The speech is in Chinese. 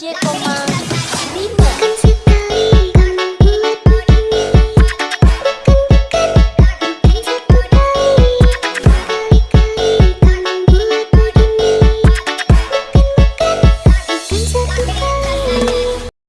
接工吗？